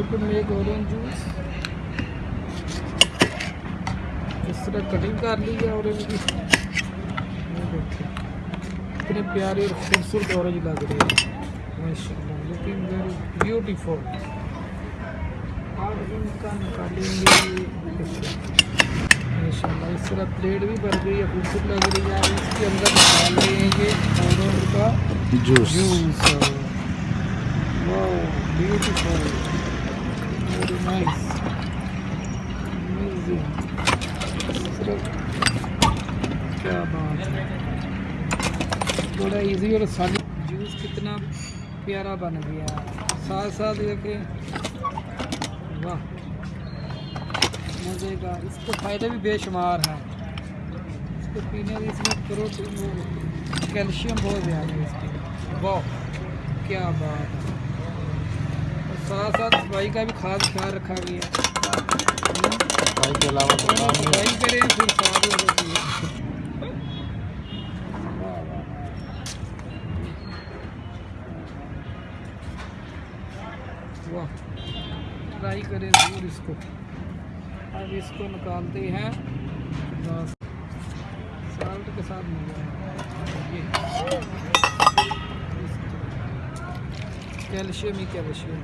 how to make orange juice اس طرح cutting کر لی ہے اورینج کی اتنے پیارے اور خوبصورت اورینج لگ رہے ہیں ماشاء اللہ لوکنگ ویری بیوٹیفل اور ان کا نکالیں گے ماشاء اللہ اس طرح پلیٹ بھی بھر گئی ہے خوبصورت لگ رہی ہے اس کے اندر نکال رہے کا جوس واؤ بیوٹیفل کیا بات ہے ایزی اور سال جوس کتنا پیارا بن گیا ساتھ ساتھ دیکھیں واہ مزے کا اس کے فائدے بھی بے شمار ہیں اس کو پینے سے اس میں پروٹین کیلشیم بہت زیادہ ہے اس کی واہ کیا بات ہے ساتھ ساتھ صفائی کا بھی خاص خیال رکھا گیا صفائی کے علاوہ صفائی کریں پھر صاف ہو جاتی ہے۔ ٹرائی کریں ضرور اس کو۔ اب اس کو نکالتے ہیں۔ سالٹ کے ساتھ مل جائے کلسام ہی کلشم